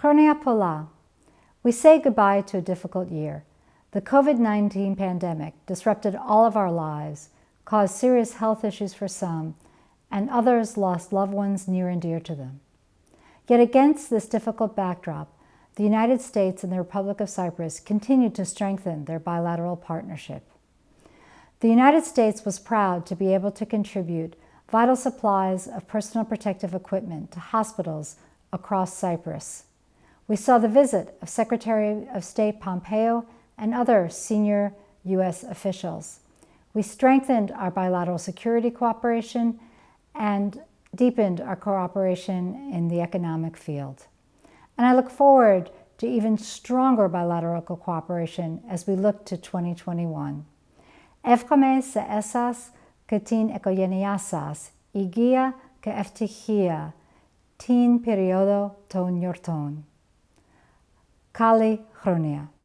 Chronia Pola. We say goodbye to a difficult year. The COVID-19 pandemic disrupted all of our lives, caused serious health issues for some, and others lost loved ones near and dear to them. Yet against this difficult backdrop, the United States and the Republic of Cyprus continued to strengthen their bilateral partnership. The United States was proud to be able to contribute vital supplies of personal protective equipment to hospitals across Cyprus. We saw the visit of Secretary of State Pompeo and other senior U.S. officials. We strengthened our bilateral security cooperation and deepened our cooperation in the economic field. And I look forward to even stronger bilateral cooperation as we look to 2021. Εύχομαι σε εσάς και την οικογένειά σας υγεία και ευτυχία την περίοδο των γιορτών. Kali Chronia.